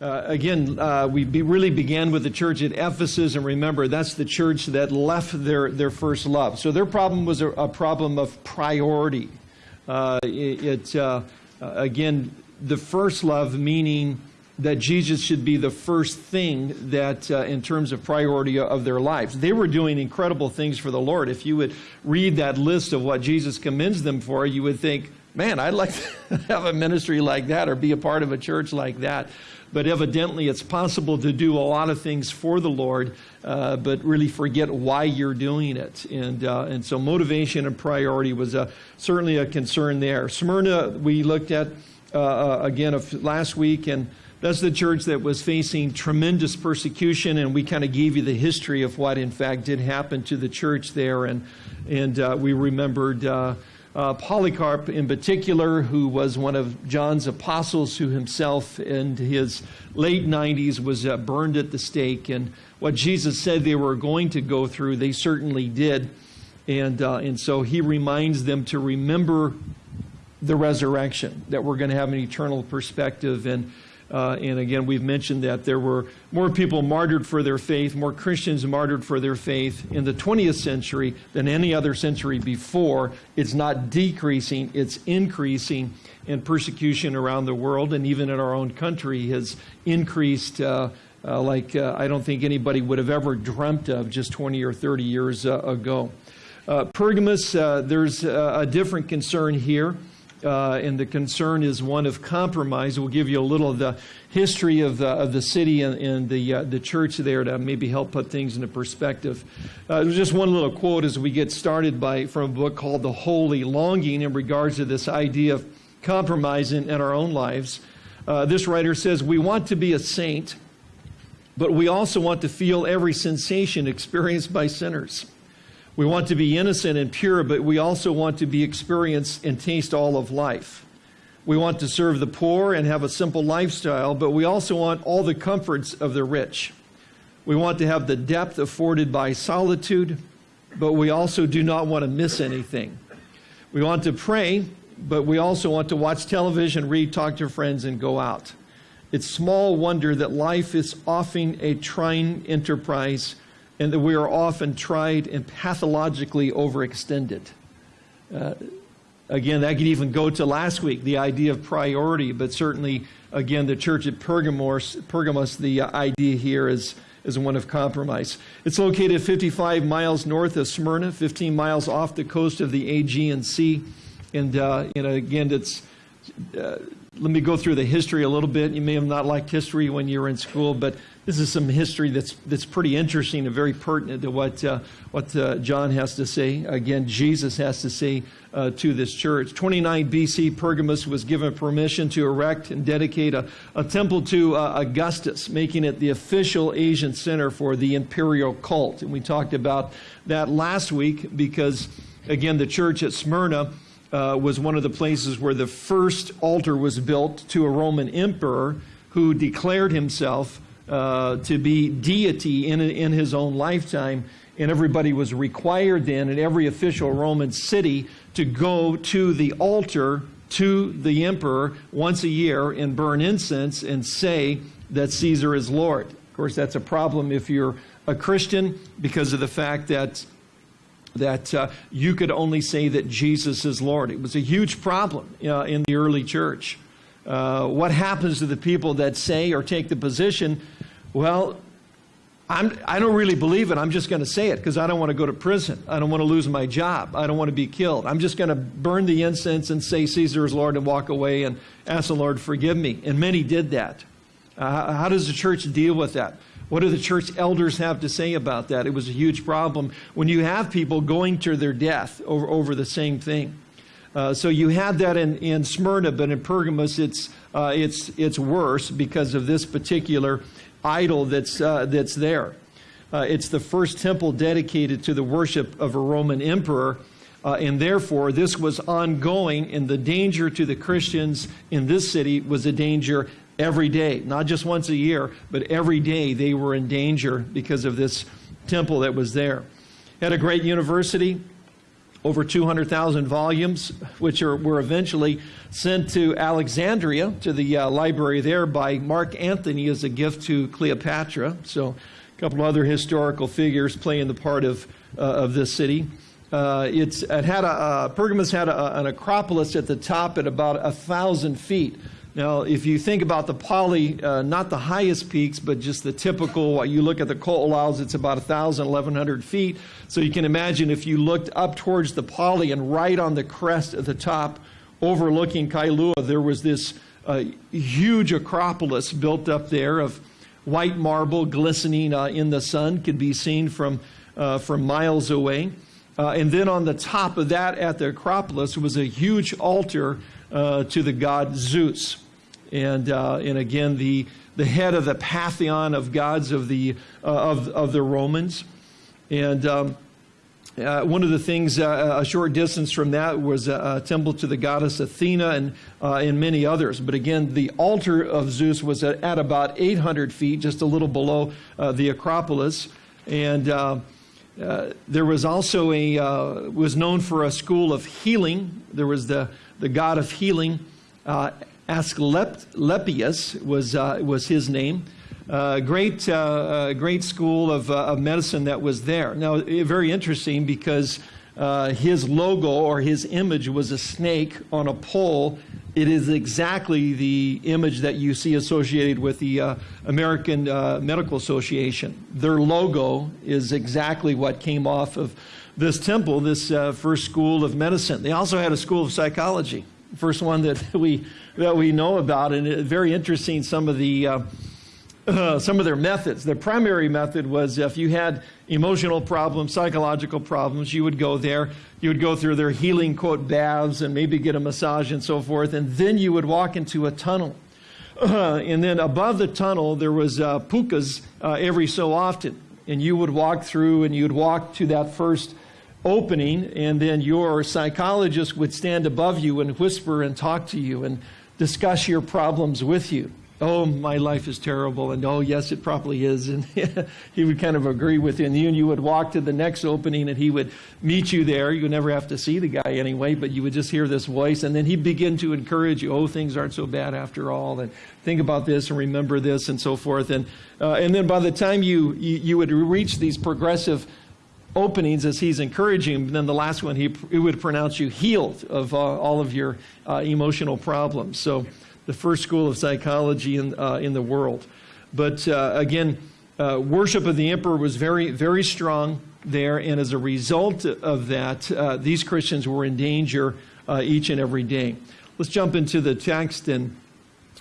Uh, again, uh, we be, really began with the church at Ephesus, and remember, that's the church that left their, their first love. So their problem was a, a problem of priority. Uh, it, it uh, uh, again, the first love meaning that Jesus should be the first thing that, uh, in terms of priority of their lives. They were doing incredible things for the Lord. If you would read that list of what Jesus commends them for, you would think, man, I'd like to have a ministry like that or be a part of a church like that but evidently it's possible to do a lot of things for the Lord, uh, but really forget why you're doing it. And, uh, and so motivation and priority was uh, certainly a concern there. Smyrna, we looked at uh, uh, again last week, and that's the church that was facing tremendous persecution, and we kind of gave you the history of what, in fact, did happen to the church there. And, and uh, we remembered uh, Polycarp, in particular, who was one of John's apostles, who himself in his late 90s was uh, burned at the stake. And what Jesus said they were going to go through, they certainly did. And, uh, and so he reminds them to remember the resurrection, that we're going to have an eternal perspective. And uh, and again, we've mentioned that there were more people martyred for their faith, more Christians martyred for their faith in the 20th century than any other century before. It's not decreasing, it's increasing. And persecution around the world and even in our own country has increased. Uh, uh, like uh, I don't think anybody would have ever dreamt of just 20 or 30 years uh, ago. Uh, Pergamos, there's a different concern here uh, and the concern is one of compromise. We'll give you a little of the history of the, of the city and, and the, uh, the church there to maybe help put things into perspective. Uh, just one little quote as we get started by, from a book called The Holy Longing in regards to this idea of compromise in, in our own lives. Uh, this writer says, We want to be a saint, but we also want to feel every sensation experienced by sinners. We want to be innocent and pure, but we also want to be experienced and taste all of life. We want to serve the poor and have a simple lifestyle, but we also want all the comforts of the rich. We want to have the depth afforded by solitude, but we also do not want to miss anything. We want to pray, but we also want to watch television, read, talk to friends, and go out. It's small wonder that life is often a trying enterprise and that we are often tried and pathologically overextended. Uh, again, that could even go to last week, the idea of priority, but certainly, again, the church at Pergamos, Pergamos the idea here is, is one of compromise. It's located 55 miles north of Smyrna, 15 miles off the coast of the Aegean Sea. And, uh, and again, it's. Uh, let me go through the history a little bit. You may have not liked history when you were in school, but this is some history that's that's pretty interesting and very pertinent to what uh, what uh, John has to say. Again, Jesus has to say uh, to this church. 29 BC, Pergamus was given permission to erect and dedicate a, a temple to uh, Augustus, making it the official Asian center for the imperial cult. And we talked about that last week because, again, the church at Smyrna. Uh, was one of the places where the first altar was built to a Roman emperor who declared himself uh, to be deity in, in his own lifetime. And everybody was required then in every official Roman city to go to the altar to the emperor once a year and burn incense and say that Caesar is Lord. Of course, that's a problem if you're a Christian because of the fact that that uh, you could only say that Jesus is Lord. It was a huge problem uh, in the early church. Uh, what happens to the people that say or take the position, well, I'm, I do not really believe it. I'm just going to say it because I don't want to go to prison. I don't want to lose my job. I don't want to be killed. I'm just going to burn the incense and say Caesar is Lord and walk away and ask the Lord, forgive me. And many did that. Uh, how does the church deal with that? What do the church elders have to say about that? It was a huge problem when you have people going to their death over, over the same thing. Uh, so you had that in, in Smyrna, but in Pergamos, it's, uh, it's, it's worse because of this particular idol that's, uh, that's there. Uh, it's the first temple dedicated to the worship of a Roman emperor. Uh, and therefore, this was ongoing, and the danger to the Christians in this city was a danger every day, not just once a year, but every day they were in danger because of this temple that was there. Had a great university, over 200,000 volumes, which are, were eventually sent to Alexandria, to the uh, library there, by Mark Antony as a gift to Cleopatra. So, a couple other historical figures playing the part of, uh, of this city. Uh, it's, it had a, uh, Pergamus had a, an acropolis at the top at about a thousand feet. Now, if you think about the Pali, uh, not the highest peaks, but just the typical, you look at the Ko'olau's, it's about 1,000, 1,100 feet. So you can imagine if you looked up towards the Pali and right on the crest at the top, overlooking Kailua, there was this uh, huge acropolis built up there of white marble glistening uh, in the sun, could be seen from, uh, from miles away. Uh, and then on the top of that at the Acropolis was a huge altar uh, to the god Zeus. And, uh, and again, the, the head of the pantheon of gods of the, uh, of, of the Romans. And um, uh, one of the things uh, a short distance from that was a, a temple to the goddess Athena and, and many others. But again, the altar of Zeus was at, at about 800 feet, just a little below the Acropolis. And uh, there was also a uh, was known for a school of healing. There was the the god of healing, uh, Asclepius was uh, was his name. Uh, great uh, great school of, of medicine that was there. Now, very interesting because uh, his logo or his image was a snake on a pole. It is exactly the image that you see associated with the uh, American uh, Medical Association. Their logo is exactly what came off of this temple, this uh, first school of medicine. They also had a school of psychology, first one that we that we know about, and very interesting. Some of the uh, uh, some of their methods. Their primary method was if you had emotional problems, psychological problems, you would go there. You would go through their healing, quote, baths and maybe get a massage and so forth. And then you would walk into a tunnel. Uh, and then above the tunnel, there was uh, pukas uh, every so often. And you would walk through and you'd walk to that first opening. And then your psychologist would stand above you and whisper and talk to you and discuss your problems with you oh, my life is terrible, and oh, yes, it probably is. And he would kind of agree with you. And you, would walk to the next opening, and he would meet you there. You would never have to see the guy anyway, but you would just hear this voice. And then he'd begin to encourage you, oh, things aren't so bad after all, and think about this and remember this, and so forth. And, uh, and then by the time you, you, you would reach these progressive openings as he's encouraging, and then the last one, he, he would pronounce you healed of uh, all of your uh, emotional problems. So, the first school of psychology in, uh, in the world. But uh, again, uh, worship of the emperor was very, very strong there, and as a result of that, uh, these Christians were in danger each and every day. Let's jump into the text, and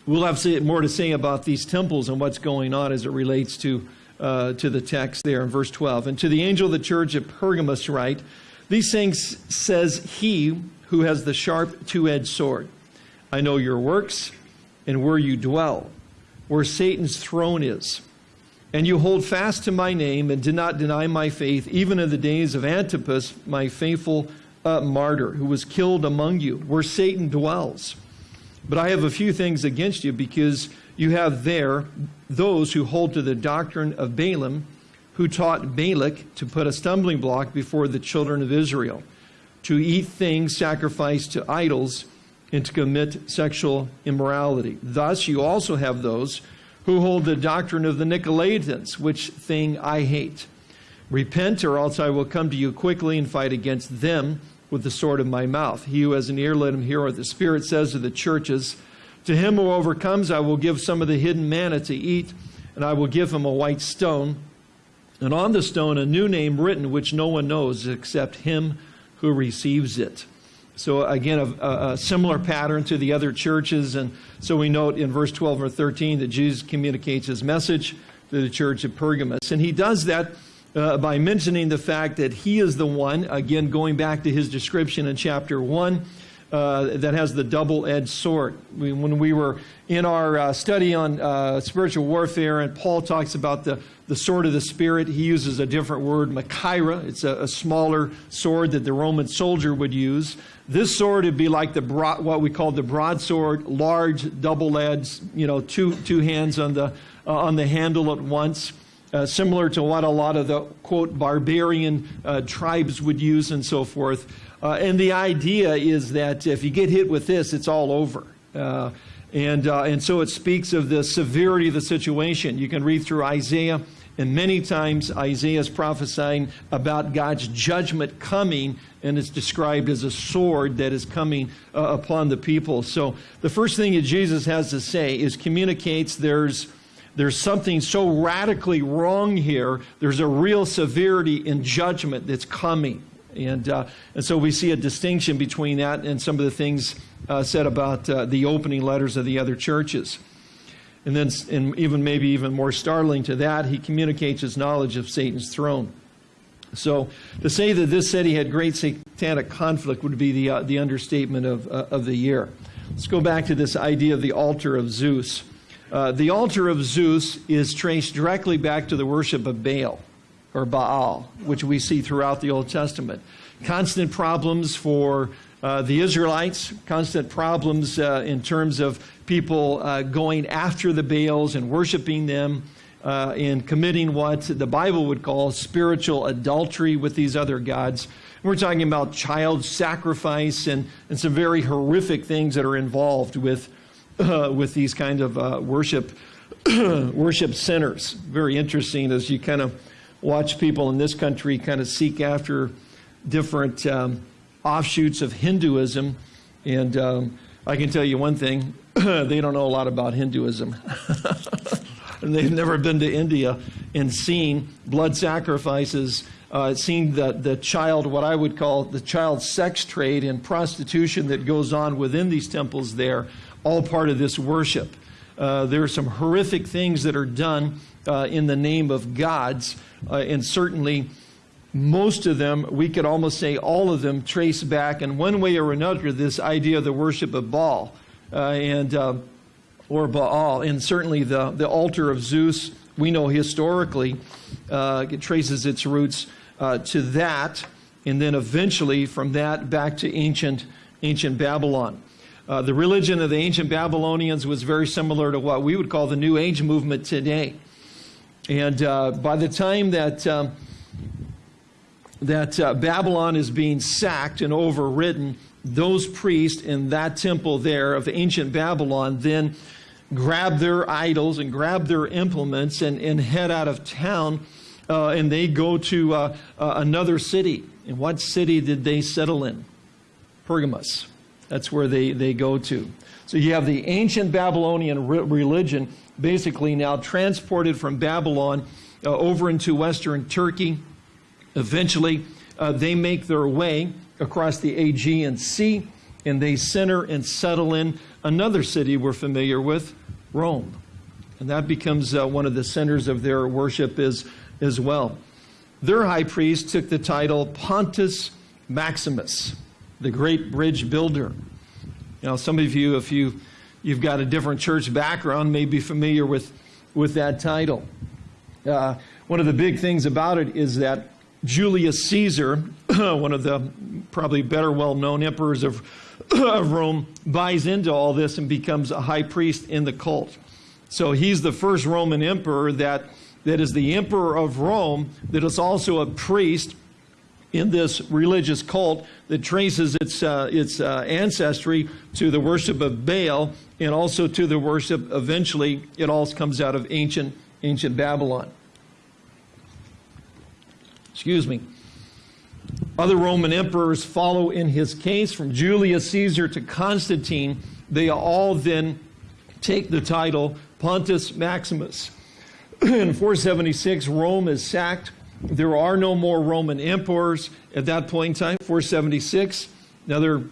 we'll have more to say about these temples and what's going on as it relates to, uh, to the text there in verse 12. And to the angel of the church at Pergamos write, These things says he who has the sharp two-edged sword. I know your works and where you dwell, where Satan's throne is. And you hold fast to my name and did not deny my faith, even in the days of Antipas, my faithful uh, martyr, who was killed among you, where Satan dwells. But I have a few things against you because you have there those who hold to the doctrine of Balaam, who taught Balak to put a stumbling block before the children of Israel, to eat things sacrificed to idols and to commit sexual immorality. Thus, you also have those who hold the doctrine of the Nicolaitans, which thing I hate. Repent, or else I will come to you quickly and fight against them with the sword of my mouth. He who has an ear, let him hear what the Spirit says to the churches. To him who overcomes, I will give some of the hidden manna to eat, and I will give him a white stone, and on the stone a new name written, which no one knows except him who receives it. So again, a, a, similar pattern to the other churches. And so we note in verse 12 or 13 that Jesus communicates his message to the church of Pergamos. And he does that uh, by mentioning the fact that he is the one, again, going back to his description in chapter 1, uh, that has the double edged sword. We, when we were in our uh, study on uh, spiritual warfare, and Paul talks about the the sword of the Spirit, he uses a different word, Machaira. It's a, a, smaller sword that the Roman soldier would use. This sword would be like the what we call the broadsword, large, double-edged, you know, two, two hands on the, uh, on the handle at once. uh, similar to what a lot of the, quote, barbarian uh, tribes would use and so forth. Uh, and the idea is that if you get hit with this, it's all over. Uh, and, uh, and so it speaks of the severity of the situation. You can read through Isaiah, and many times Isaiah is prophesying about God's judgment coming, and it's described as a sword that is coming uh, upon the people. So the first thing that Jesus has to say is communicates there's there's something so radically wrong here. There's a real severity in judgment that's coming. And, uh, and so we see a distinction between that and some of the things uh, said about uh, the opening letters of the other churches. And then, and even maybe even more startling to that, he communicates his knowledge of Satan's throne. So to say that this city had great satanic conflict would be the, uh, the understatement of, uh, of the year. Let's go back to this idea of the altar of Zeus. Uh, the altar of Zeus is traced directly back to the worship of Baal or Baal, which we see throughout the Old Testament. Constant problems for uh, the Israelites, constant problems uh, in terms of people uh, going after the Baals and worshiping them uh, and committing what the Bible would call spiritual adultery with these other gods. We're talking about child sacrifice and, and some very horrific things that are involved with uh, with these kind of uh, worship worship centers. Very interesting as you kind of watch people in this country kind of seek after different um, offshoots of Hinduism. And um, I can tell you one thing they don't know a lot about Hinduism. and they've never been to India and seen blood sacrifices, uh, seen the, the child, what I would call the child sex trade and prostitution that goes on within these temples there all part of this worship. Uh, there are some horrific things that are done uh, in the name of gods, uh, and certainly most of them, we could almost say all of them, trace back in one way or another this idea of the worship of Baal uh, and uh, or Baal, and certainly the the altar of Zeus. We know historically uh, it traces its roots to that, and then eventually from that back to ancient ancient Babylon. Uh, the religion of the ancient Babylonians was very similar to what we would call the New Age movement today. And uh, by the time that, um, that uh, Babylon is being sacked and overridden, those priests in that temple there of ancient Babylon then grab their idols and grab their implements and, and head out of town. Uh, and they go to uh, uh, another city. And what city did they settle in? Pergamos. That's where they, they go to. So you have the ancient Babylonian re religion basically now transported from Babylon uh, over into Western Turkey. Eventually, uh, they make their way across the Aegean Sea and they center and settle in another city we're familiar with, Rome. And that becomes uh, one of the centers of their worship as, as well. Their high priest took the title Pontus Maximus the great bridge builder. You know, some of you, if you, you've got a different church background, may be familiar with, with that title. Uh, one of the big things about it is that Julius Caesar, one of the probably better well known emperors of, of Rome, buys into all this and becomes a high priest in the cult. So he's the first Roman emperor that, that is the emperor of Rome, that is also a priest in this religious cult that traces its, uh, its uh, ancestry to the worship of Baal and also to the worship, eventually, it all comes out of ancient, ancient Babylon. Excuse me. Other Roman emperors follow in his case, from Julius Caesar to Constantine. They all then take the title Pontus Maximus. in 476, Rome is sacked there are no more Roman emperors at that point in time, 476. Another,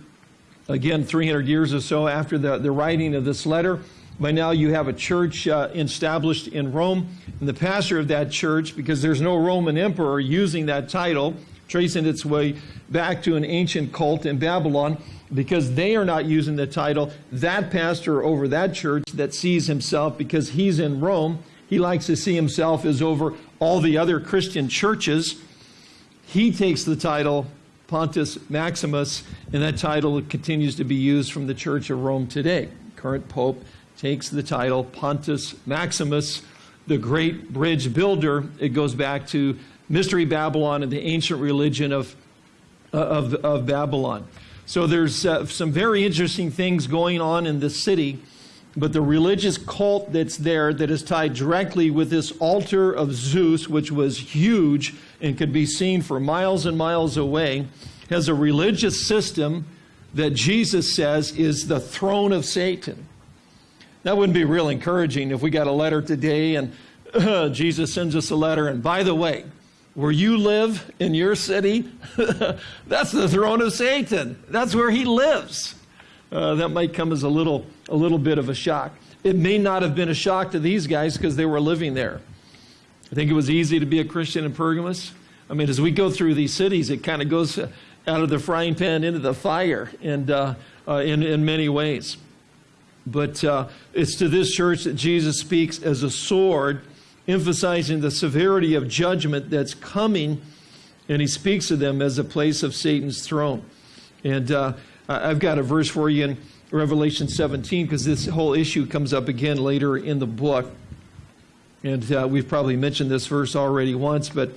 again, 300 years or so after the, the writing of this letter. By now, you have a church uh, established in Rome, and the pastor of that church, because there's no Roman emperor using that title, tracing its way back to an ancient cult in Babylon, because they are not using the title, that pastor over that church that sees himself, because he's in Rome, he likes to see himself as over all the other Christian churches. He takes the title Pontus Maximus, and that title continues to be used from the Church of Rome today. Current Pope takes the title Pontus Maximus, the great bridge builder. It goes back to Mystery Babylon and the ancient religion of, of, of Babylon. So there's uh, some very interesting things going on in the city, but the religious cult that's there that is tied directly with this altar of Zeus, which was huge and could be seen for miles and miles away, has a religious system that Jesus says is the throne of Satan. That wouldn't be real encouraging if we got a letter today and uh, Jesus sends us a letter, and by the way, where you live in your city, that's the throne of Satan. That's where he lives. Uh, that might come as a little, a little bit of a shock. It may not have been a shock to these guys because they were living there. I think it was easy to be a Christian in Pergamos. I mean, as we go through these cities, it kind of goes out of the frying pan into the fire and, uh, uh, in, in many ways. But uh, it's to this church that Jesus speaks as a sword emphasizing the severity of judgment that's coming, and he speaks of them as a place of Satan's throne. And uh, I've got a verse for you in Revelation 17 because this whole issue comes up again later in the book. And uh, we've probably mentioned this verse already once, but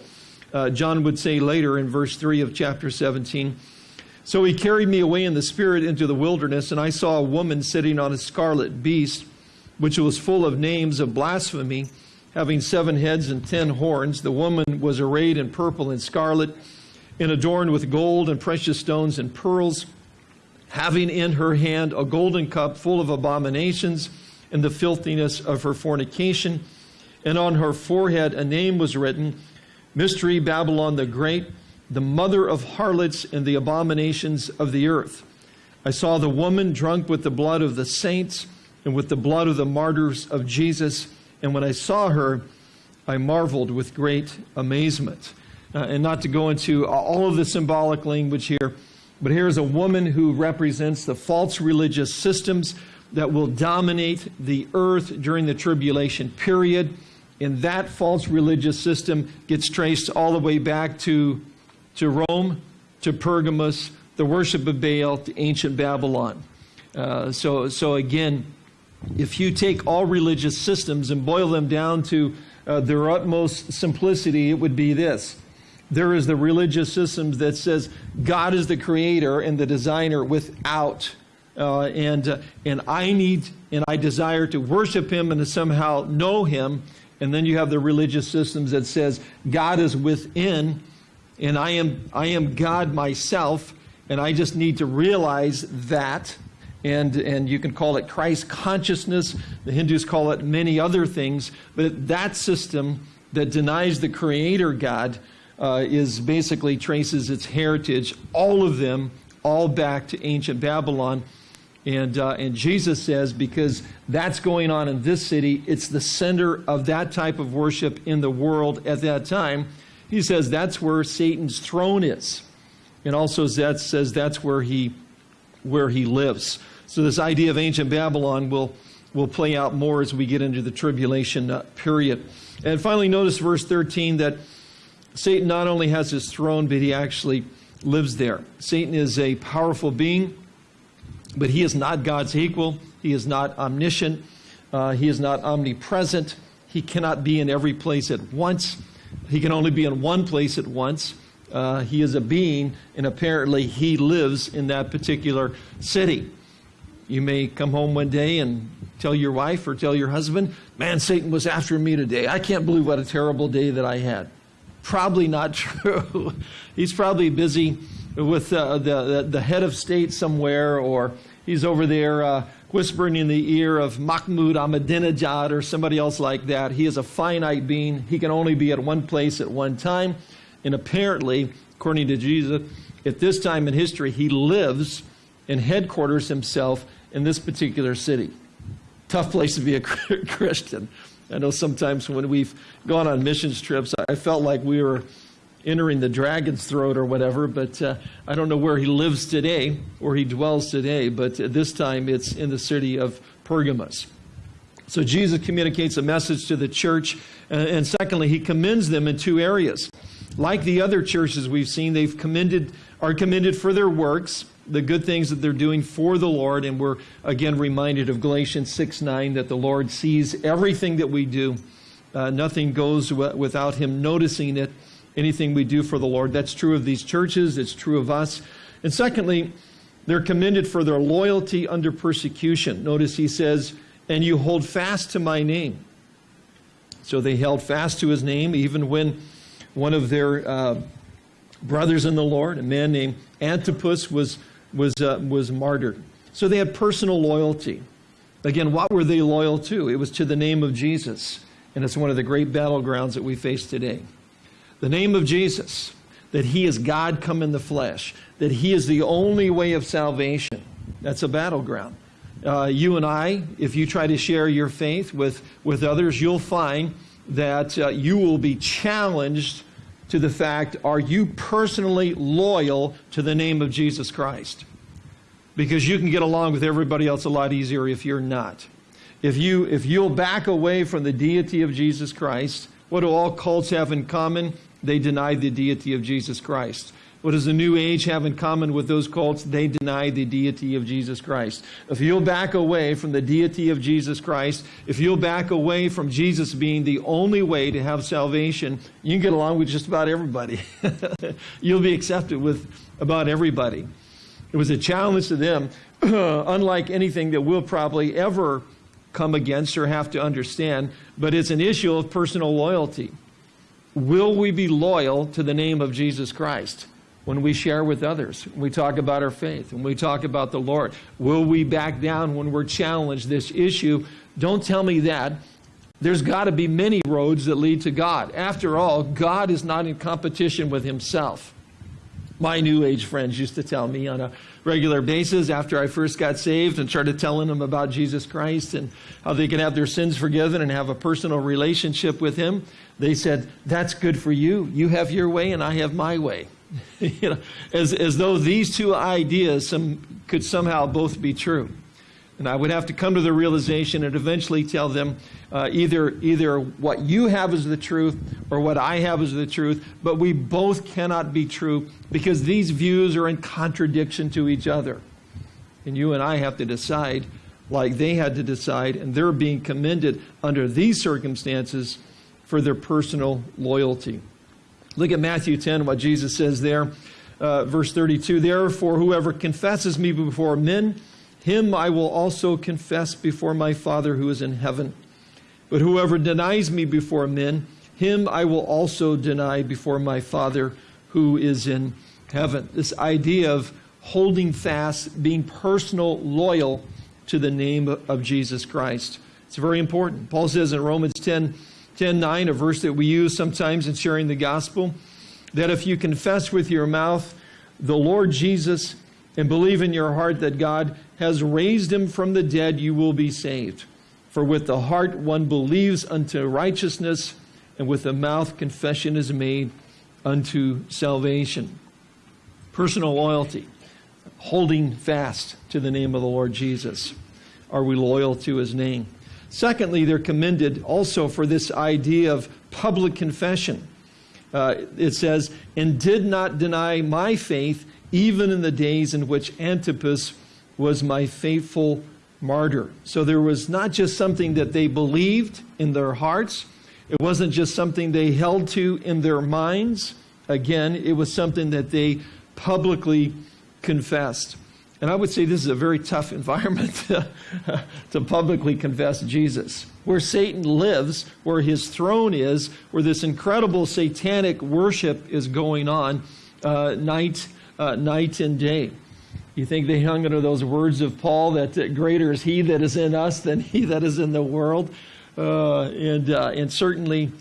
uh, John would say later in verse 3 of chapter 17 So he carried me away in the Spirit into the wilderness, and I saw a woman sitting on a scarlet beast, which was full of names of blasphemy having seven heads and ten horns. The woman was arrayed in purple and scarlet, and adorned with gold and precious stones and pearls, having in her hand a golden cup full of abominations and the filthiness of her fornication. And on her forehead a name was written Mystery Babylon the Great, the mother of harlots and the abominations of the earth. I saw the woman drunk with the blood of the saints and with the blood of the martyrs of Jesus. And when I saw her, I marveled with great amazement. Uh, and not to go into all of the symbolic language here, but here's a woman who represents the false religious systems that will dominate the earth during the tribulation period. And that false religious system gets traced all the way back to, to Rome, to Pergamos, the worship of Baal, to ancient Babylon. Uh, so, so again, if you take all religious systems and boil them down to uh, their utmost simplicity, it would be this. There is the religious systems that says God is the creator and the designer without, uh, and, uh, and I need and I desire to worship him and to somehow know him. And then you have the religious systems that says God is within and I am, I am God myself and I just need to realize that and, and you can call it Christ consciousness. The Hindus call it many other things. But that system that denies the Creator God uh, is basically traces its heritage, all of them, all back to ancient Babylon. And, uh, and Jesus says, because that's going on in this city, it's the center of that type of worship in the world at that time. He says that's where Satan's throne is. And also that says that's where he, where he lives. So this idea of ancient Babylon will, will play out more as we get into the tribulation uh, period. And finally, notice verse 13 that Satan not only has his throne, but he actually lives there. Satan is a powerful being, but he is not God's equal. He is not omniscient. Uh, he is not omnipresent. He cannot be in every place at once. He can only be in one place at once. Uh, he is a being, and apparently he lives in that particular city. You may come home one day and tell your wife or tell your husband, Man, Satan was after me today. I can't believe what a terrible day that I had. Probably not true. he's probably busy with uh, the, the head of state somewhere, or he's over there uh, whispering in the ear of Mahmoud Ahmadinejad or somebody else like that. He is a finite being. He can only be at one place at one time. And apparently, according to Jesus, at this time in history, he lives and headquarters himself in this particular city. Tough place to be a Christian. I know sometimes when we've gone on missions trips, I felt like we were entering the dragon's throat or whatever, but uh, I don't know where he lives today, or he dwells today, but this time it's in the city of Pergamos. So Jesus communicates a message to the church, uh, and secondly, he commends them in two areas. Like the other churches we've seen, they've commended, are commended for their works, the good things that they're doing for the Lord. And we're again reminded of Galatians 6 9 that the Lord sees everything that we do Uh, nothing goes without Him noticing it, anything we do for the Lord. That's true of these churches, it's true of us. And secondly, they're commended for their loyalty under persecution. Notice he says, And you hold fast to my name. So they held fast to his name, even when one of their uh, brothers in the Lord, a man named Antipas, was, was, uh, was martyred. So they had personal loyalty. Again, what were they loyal to? It was to the name of Jesus. And it's one of the great battlegrounds that we face today. The name of Jesus, that He is God come in the flesh, that He is the only way of salvation. That's a battleground. Uh, you and I, if you try to share your faith with, with others, you'll find that uh, you will be challenged to the fact are you personally loyal to the name of Jesus Christ? Because you can get along with everybody else a lot easier if you're not. If, you, if you'll back away from the deity of Jesus Christ, what do all cults have in common? They deny the deity of Jesus Christ. What does the New Age have in common with those cults? They deny the deity of Jesus Christ. If you'll back away from the deity of Jesus Christ, if you'll back away from Jesus being the only way to have salvation, you can get along with just about everybody. you'll be accepted with about everybody. It was a challenge to them, unlike anything that we'll probably ever come against or have to understand, but it's an issue of personal loyalty. Will we be loyal to the name of Jesus Christ? When we share with others, when we talk about our faith, when we talk about the Lord? Will we back down when we're challenged this issue? Don't tell me that. There's got to be many roads that lead to God. After all, God is not in competition with himself. My New Age friends used to tell me on a regular basis after I first got saved and started telling them about Jesus Christ and how they can have their sins forgiven and have a personal relationship with Him. They said, That's good for you. You have your way and I have my way. you know, as, as though these two ideas some, could somehow both be true. And I would have to come to the realization and eventually tell them uh, either, either what you have is the truth or what I have is the truth, but we both cannot be true because these views are in contradiction to each other. And you and I have to decide like they had to decide, and they're being commended under these circumstances for their personal loyalty. Look at Matthew 10, what Jesus says there, uh, verse 32. Therefore, whoever confesses me before men, him I will also confess before my Father who is in heaven. But whoever denies me before men, him I will also deny before my Father who is in heaven. This idea of holding fast, being personal, loyal to the name of Jesus Christ. It's very important. Paul says in Romans 10, 10 9, a verse that we use sometimes in sharing the gospel, that if you confess with your mouth the Lord Jesus and believe in your heart that God has raised him from the dead, you will be saved. For with the heart one believes unto righteousness, and with the mouth confession is made unto salvation. Personal loyalty, holding fast to the name of the Lord Jesus. Are we loyal to his name? Secondly, they're commended also for this idea of public confession. Uh, it says, and did not deny my faith even in the days in which Antipas was my faithful martyr. So there was not just something that they believed in their hearts, it wasn't just something they held to in their minds. Again, it was something that they publicly confessed. And I would say this is a very tough environment to, to, publicly confess Jesus. Where Satan lives, where his throne is, where this incredible satanic worship is going on uh, night, uh, night and day. You think they hung under those words of Paul that uh, greater is he that is in us than he that is in the world? Uh, and, uh, and certainly,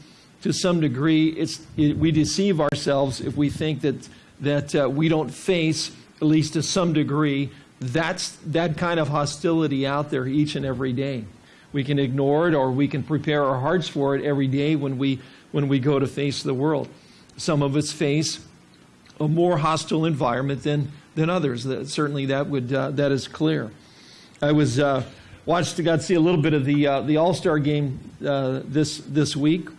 to some degree, it's, it, we deceive ourselves if we think that, that uh, we don't face at least to some degree, that's that kind of hostility out there each and every day. We can ignore it or we can prepare our hearts for it every day when we, when we go to face the world. Some of us face a more hostile environment than, than others. That, certainly that, would, uh, that is clear. I was uh, watched, got see a little bit of the, uh, the All-Star game uh, this, this week.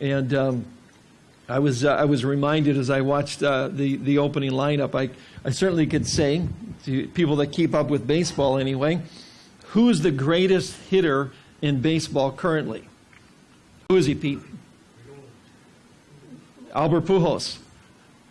And um, I was, uh, I was reminded as I watched uh, the, the opening lineup, I, I certainly could say, to people that keep up with baseball anyway, who's the greatest hitter in baseball currently? Who is he, Pete? Albert Pujols.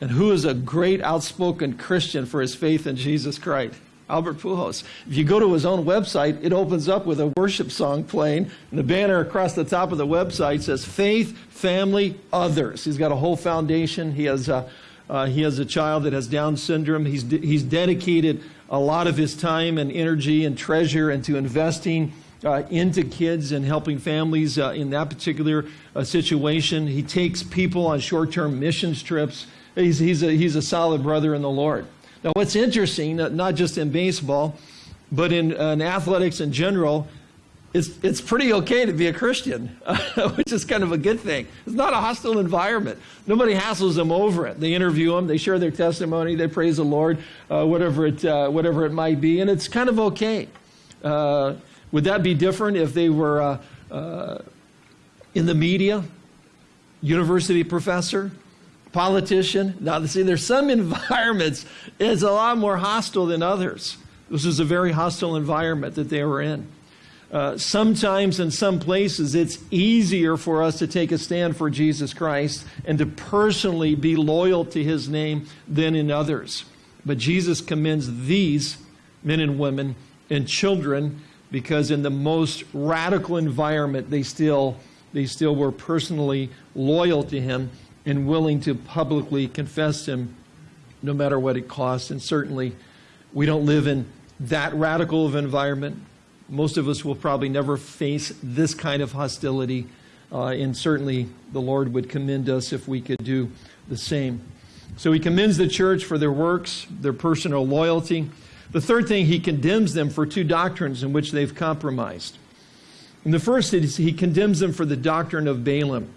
And who is a great outspoken Christian for his faith in Jesus Christ? Albert Pujols. If you go to his own website, it opens up with a worship song playing, and the banner across the top of the website says Faith, Family, Others. He's got a whole foundation. He has a, uh, he has a child that has Down syndrome. He's, de- he's dedicated a lot of his time and energy and treasure into investing uh, into kids and helping families uh, in that particular uh, situation. He takes people on short term missions trips. He's, he's, a, he's a solid brother in the Lord. Now, what's interesting, uh, not just in baseball, but in, in athletics in general, it's, it's pretty okay to be a Christian, which is kind of a good thing. It's not a hostile environment. Nobody hassles them over it. They interview them, they share their testimony, they praise the Lord, uh, whatever, it, uh, whatever it might be, and it's kind of okay. Uh, would that be different if they were uh, uh, in the media, university professor, politician? Now, see, there's some environments it's a lot more hostile than others. This was a very hostile environment that they were in. Uh, sometimes in some places it's easier for us to take a stand for Jesus Christ and to personally be loyal to his name than in others. But Jesus commends these men and women and children because in the most radical environment they still they still were personally loyal to him and willing to publicly confess him no matter what it costs and certainly we don't live in that radical of an environment most of us will probably never face this kind of hostility uh, and certainly the lord would commend us if we could do the same so he commends the church for their works their personal loyalty the third thing, he condemns them for two doctrines in which they've compromised. And the first is he condemns them for the doctrine of Balaam.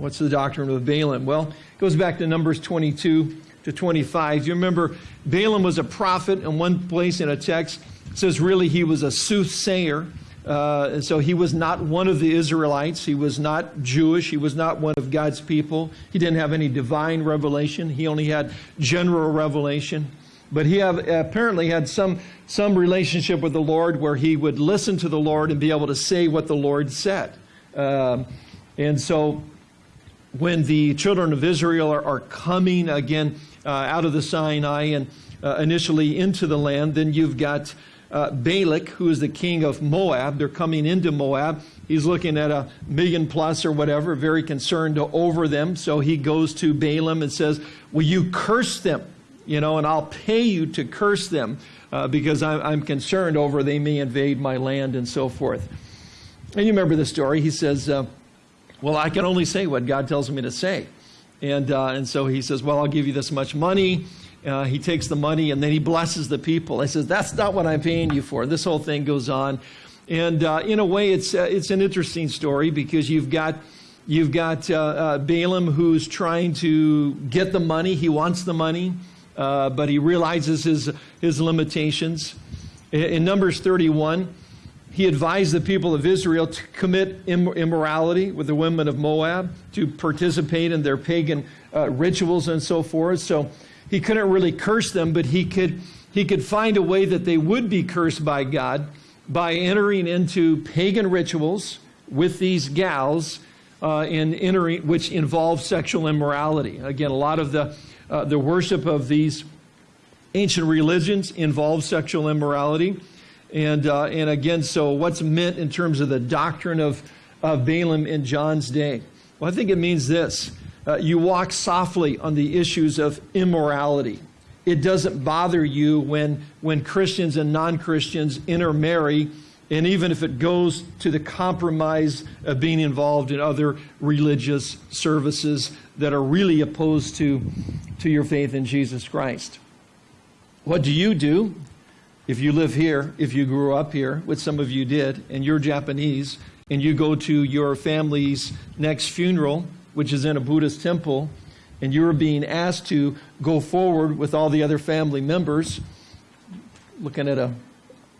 What's the doctrine of Balaam? Well, it goes back to Numbers 22 to 25. You remember Balaam was a prophet in one place in a text. Says really he was a soothsayer. Uh, so he was not one of the Israelites. He was not Jewish. He was not one of God's people. He didn't have any divine revelation. He only had general revelation. But he have, apparently had some, some relationship with the Lord where he would listen to the Lord and be able to say what the Lord said. Um, and so when the children of Israel are, are coming again uh, out of the Sinai and uh, initially into the land, then you've got uh, Balak, who is the king of Moab. They're coming into Moab. He's looking at a million plus or whatever, very concerned over them. So he goes to Balaam and says, Will you curse them? you know, and I'll pay you to curse them uh, because I'm, I'm, concerned over they may invade my land and so forth. And you remember the story. He says, uh, Well, I can only say what God tells me to say. And, uh, and so he says, Well, I'll give you this much money. Uh, he takes the money and then he blesses the people. He says, That's not what I'm paying you for. This whole thing goes on. And uh, in a way, it's, uh, it's an interesting story because you've got. You've got Balaam who's trying to get the money. He wants the money uh, but he realizes his, his limitations. In, in, Numbers 31, he advised the people of Israel to commit immorality with the women of Moab, to participate in their pagan uh, rituals and so forth. So he couldn't really curse them, but he could, he could find a way that they would be cursed by God by entering into pagan rituals with these gals uh, in entering, which involve sexual immorality. Again, a lot of the uh, the worship of these ancient religions involves sexual immorality. And, uh, and again, so what's meant in terms of the doctrine of, of Balaam in John's day? Well, I think it means this uh, you walk softly on the issues of immorality. It doesn't bother you when, when Christians and non Christians intermarry and even if it goes to the compromise of being involved in other religious services that are really opposed to, to your faith in Jesus Christ. What do you do if you live here, if you grew up here, which some of you did, and you're Japanese, and you go to your family's next funeral, which is in a Buddhist temple, and you're being asked to go forward with all the other family members, looking at a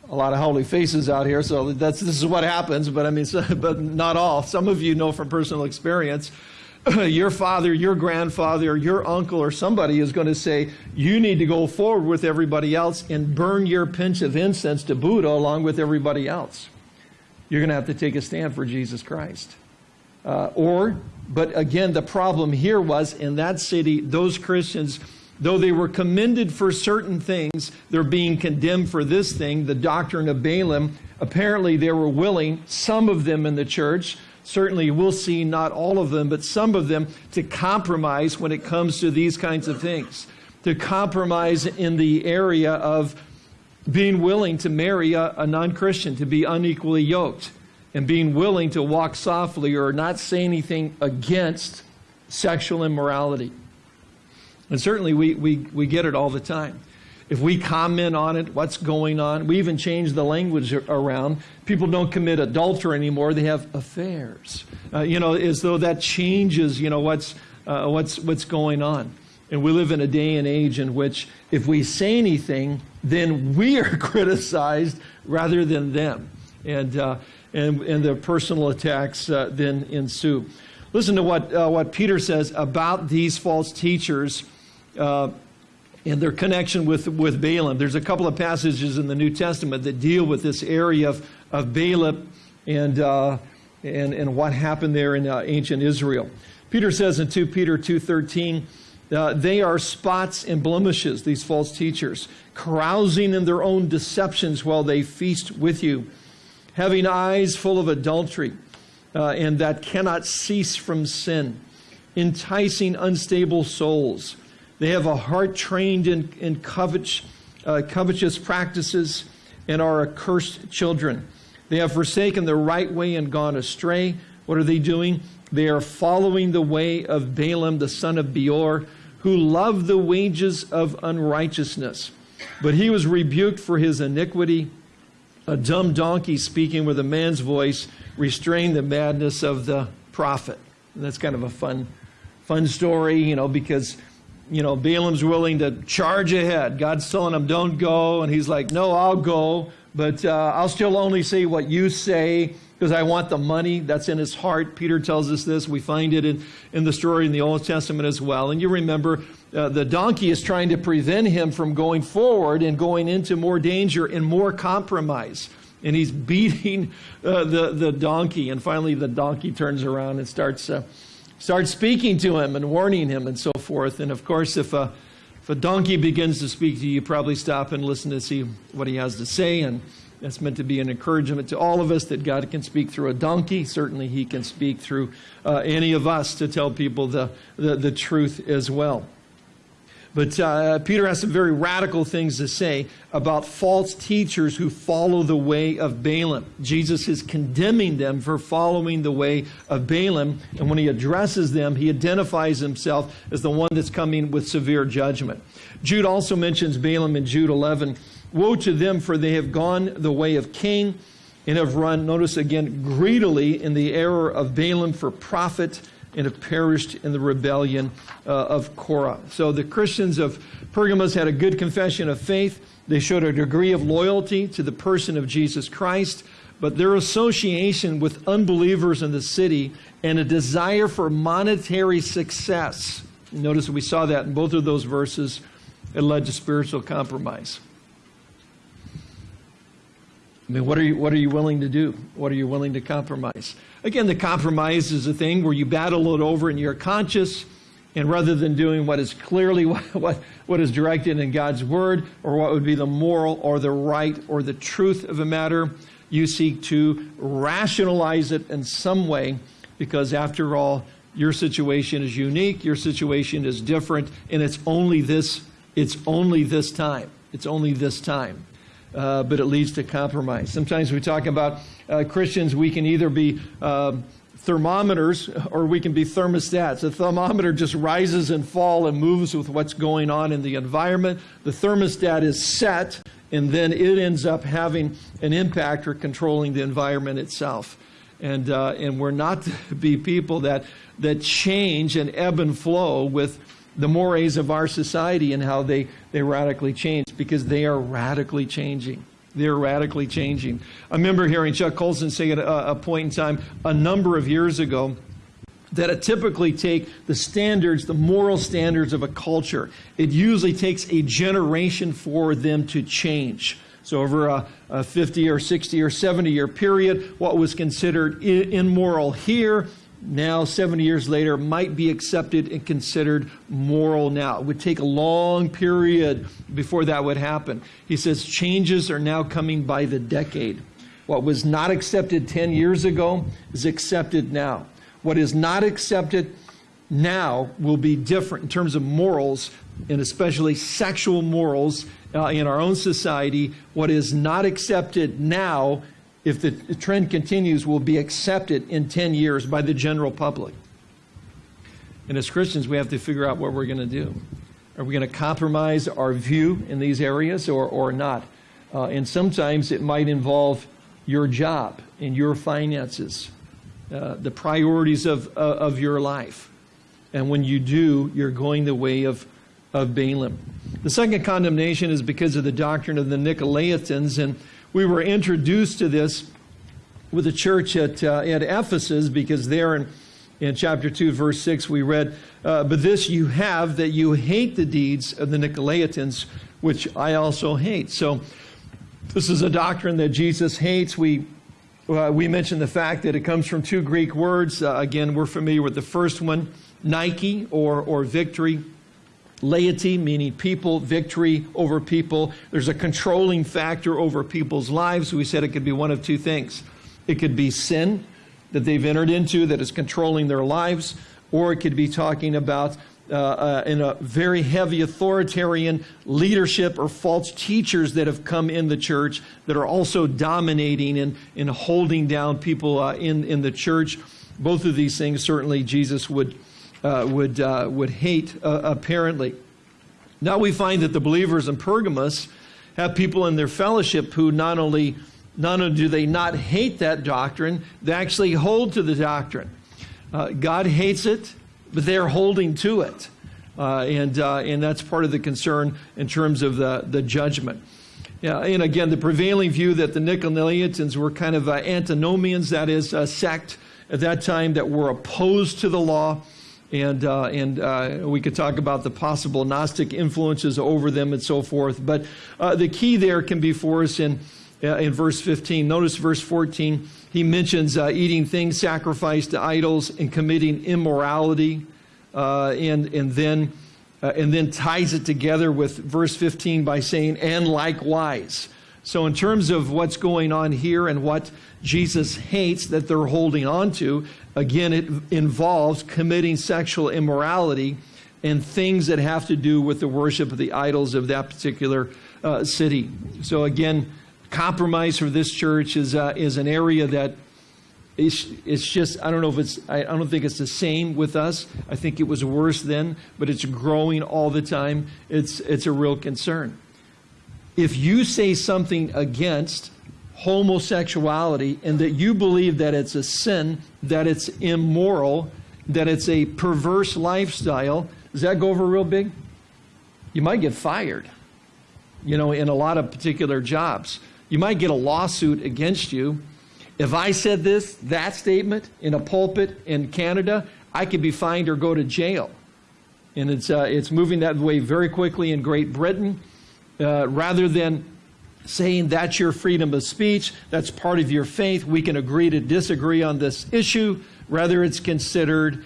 a lot of holy faces out here, so that's this is what happens. But I mean, so, but not all. Some of you know from personal experience. your father, your grandfather, your uncle, or somebody is going to say, You need to go forward with everybody else and burn your pinch of incense to Buddha along with everybody else. You're going to have to take a stand for Jesus Christ. Uh, or, but again, the problem here was in that city, those Christians, though they were commended for certain things, they're being condemned for this thing, the doctrine of Balaam. Apparently, they were willing, some of them in the church, certainly we'll see not all of them, but some of them, to compromise when it comes to these kinds of things. To compromise in the area of being willing to marry a, a non Christian, to be unequally yoked, and being willing to walk softly or not say anything against sexual immorality. And certainly we, we, we get it all the time. If we comment on it, what's going on, we even change the language around. People don't commit adultery anymore, they have affairs. Uh, you know, as though that changes, you know, what's, uh, what's, what's going on. And we live in a day and age in which if we say anything, then we are criticized rather than them. And, uh, and, and the personal attacks uh, then ensue. Listen to what, uh, what Peter says about these false teachers uh, and their connection with, with Balaam. There's a couple of passages in the New Testament that deal with this area of, of Balaam and, uh, and, and what happened there in uh, ancient Israel. Peter says in 2 Peter 2.13, uh, they are spots and blemishes, these false teachers, carousing in their own deceptions while they feast with you, having eyes full of adultery, uh, and that cannot cease from sin, enticing unstable souls. They have a heart trained in, in uh, covetous practices and are accursed children. They have forsaken the right way and gone astray. What are they doing? They are following the way of Balaam, the son of Beor who loved the wages of unrighteousness. But he was rebuked for his iniquity. A dumb donkey speaking with a man's voice restrained the madness of the prophet. And that's kind of a fun, fun story, you know, because, you know, Balaam's willing to charge ahead. God's telling him, don't go. And he's like, no, I'll go, but uh, I'll still only say what you say because I want the money that's in his heart. Peter tells us this. We find it in, in the story in the Old Testament as well. And you remember uh, the donkey is trying to prevent him from going forward and going into more danger and more compromise. And he's beating uh, the, the donkey. And finally, the donkey turns around and starts, starts speaking to him and warning him and so forth. And of course, if a, if a donkey begins to speak to you, you probably stop and listen to see what he has to say. And that's meant to be an encouragement to all of us that God can speak through a donkey. Certainly, He can speak through uh, any of us to tell people the, the, the truth as well. But uh, Peter has some very radical things to say about false teachers who follow the way of Balaam. Jesus is condemning them for following the way of Balaam. And when he addresses them, he identifies himself as the one that's coming with severe judgment. Jude also mentions Balaam in Jude 11 Woe to them, for they have gone the way of Cain and have run, notice again, greedily in the error of Balaam for profit and have perished in the rebellion uh, of Korah. So the Christians of Pergamos had a good confession of faith. They showed a degree of loyalty to the person of Jesus Christ, but their association with unbelievers in the city and a desire for monetary success. Notice we saw that in both of those verses. It led to spiritual compromise. I mean, what are you, what are you willing to do? What are you willing to compromise? Again, the compromise is a thing where you battle it over and you're conscious, and rather than doing what is clearly what, what, what is directed in God's word, or what would be the moral or the right or the truth of a matter, you seek to rationalize it in some way, because after all, your situation is unique, your situation is different, and it's only this, it's only this time. It's only this time uh, but it leads to compromise. Sometimes we talk about uh, Christians, we can either be uh, thermometers or we can be thermostats. The thermometer just rises and falls and moves with what's going on in the environment. The thermostat is set, and then it ends up having an impact or controlling the environment itself. And, uh, and we're not to be people that, that change and ebb and flow with the mores of our society and how they, they radically change because they are radically changing. They're radically changing. I remember hearing Chuck Colson say at a, a point in time a number of years ago that it typically take the standards, the moral standards of a culture. It usually takes a generation for them to change. So over a, a 50 or 60 or 70 year period, what was considered immoral here now 70 years later might be accepted and considered moral now. It would take a long period before that would happen. He says changes are now coming by the decade. What was not accepted 10 years ago is accepted now. What is not accepted now will be different in terms of morals and especially sexual morals uh, in our own society. What is not accepted now if the trend continues, will be accepted in 10 years by the general public. And as Christians, we have to figure out what we're going to do. Are we going to compromise our view in these areas or, or not? Uh, and sometimes it might involve your job and your finances, uh, the priorities of, uh, of your life. And when you do, you're going the way of, of Balaam. The second condemnation is because of the doctrine of the Nicolaitans. And we were introduced to this with the church at, uh, at Ephesus because there in, in chapter 2, verse 6, we read, uh, But this you have, that you hate the deeds of the Nicolaitans, which I also hate. So this is a doctrine that Jesus hates. We, uh, we mentioned the fact that it comes from two Greek words. Uh, again, we're familiar with the first one, Nike or, or victory laity, meaning people, victory over people. There's a controlling factor over people's lives. We said it could be one of two things. It could be sin that they've entered into that is controlling their lives, or it could be talking about uh, uh, in a very heavy authoritarian leadership or false teachers that have come in the church that are also dominating and, and holding down people uh, in, in the church. Both of these things certainly Jesus would uh, would, uh, would hate, uh, apparently. Now we find that the believers in Pergamos have people in their fellowship who not only, not only do they not hate that doctrine, they actually hold to the doctrine. Uh, God hates it, but they're holding to it. Uh, and, uh, and that's part of the concern in terms of the, the judgment. Yeah, and again, the prevailing view that the Nicolaitans were kind of antinomians, that is, a sect at that time that were opposed to the law and uh, and uh, we could talk about the possible Gnostic influences over them and so forth. But uh, the key there can be for us in uh, in verse 15. Notice verse 14. He mentions uh, eating things sacrificed to idols and committing immorality, uh, and and then and then ties it together with verse 15 by saying and likewise. So in terms of what's going on here and what Jesus hates that they're holding on to, Again, it involves committing sexual immorality and things that have to do with the worship of the idols of that particular uh, city. So, again, compromise for this church is, uh, is an area that it's, it's just, I don't know if it's, I, I don't think it's the same with us. I think it was worse then, but it's growing all the time. It's, it's a real concern. If you say something against homosexuality and that you believe that it's a sin, that it's immoral, that it's a perverse lifestyle, does that go over real big? You might get fired, you know, in a lot of particular jobs. You might get a lawsuit against you. If I said this, that statement in a pulpit in Canada, I could be fined or go to jail. And it's, uh, it's moving that way very quickly in Great Britain. Uh, rather than saying that's your freedom of speech, that's part of your faith. We can agree to disagree on this issue. Rather, it's considered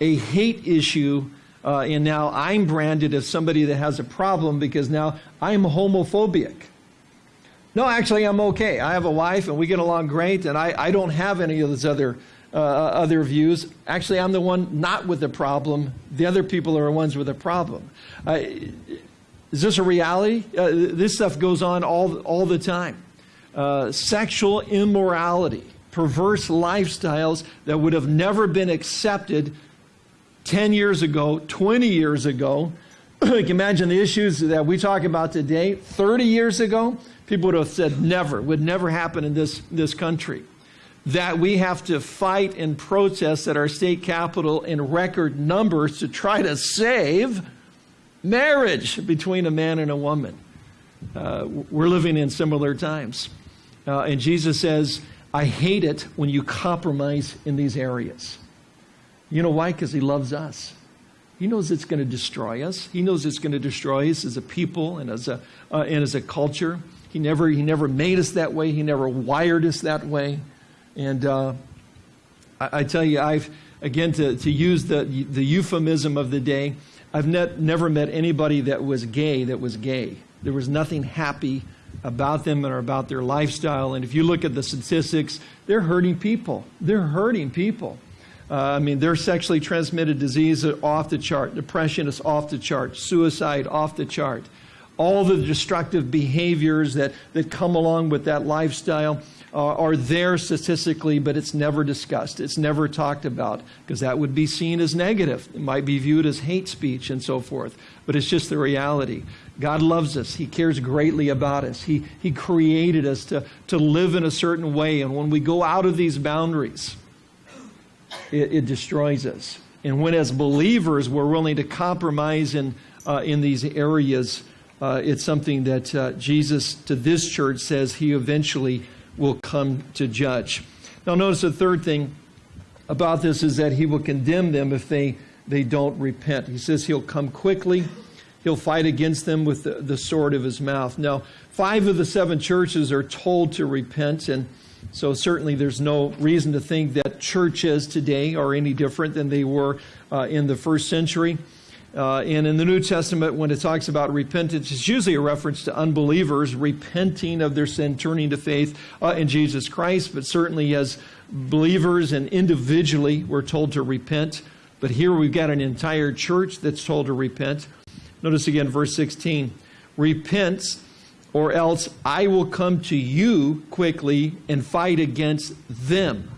a hate issue. Uh, and now I'm branded as somebody that has a problem because now I'm homophobic. No, actually, I'm okay. I have a wife and we get along great, and I, I don't have any of those other, uh, other views. Actually, I'm the one not with the problem. The other people are the ones with the problem. Uh, is this a reality? Uh, this stuff goes on all, all the time. Uh, sexual immorality, perverse lifestyles that would have never been accepted 10 years ago, 20 years ago. you can imagine the issues that we talk about today. 30 years ago, people would have said never, would never happen in this, this country. That we have to fight and protest at our state capitol in record numbers to try to save marriage between a man and a woman. Uh, we're living in similar times. Uh, and Jesus says, I hate it when you compromise in these areas. You know why? Because he loves us. He knows it's going to destroy us. He knows it's going to destroy us as a people and as a, uh, and as a culture. He never, he never made us that way. He never wired us that way. And uh, I, I, tell you, I've, again, to, to use the, the euphemism of the day, I've never met anybody that was gay that was gay. There was nothing happy about them or about their lifestyle. And if you look at the statistics, they're hurting people. They're hurting people. Uh, I mean, their sexually transmitted disease are off the chart. Depression is off the chart. Suicide off the chart. All the destructive behaviors that, that come along with that lifestyle uh, are there statistically, but it's never discussed. It's never talked about because that would be seen as negative. It might be viewed as hate speech and so forth, but it's just the reality. God loves us. He cares greatly about us. He, he created us to, to live in a certain way. And when we go out of these boundaries, it, it destroys us. And when, as believers, we're willing to compromise in, uh, in these areas, uh, it's something that uh, Jesus to this church says he eventually will come to judge. Now, notice the third thing about this is that he will condemn them if they, they don't repent. He says he'll come quickly, he'll fight against them with the, the sword of his mouth. Now, five of the seven churches are told to repent, and so certainly there's no reason to think that churches today are any different than they were uh, in the first century. Uh, and in the New Testament, when it talks about repentance, it's usually a reference to unbelievers repenting of their sin, turning to faith uh, in Jesus Christ. But certainly, as believers and individually, we're told to repent. But here we've got an entire church that's told to repent. Notice again, verse 16 Repent, or else I will come to you quickly and fight against them.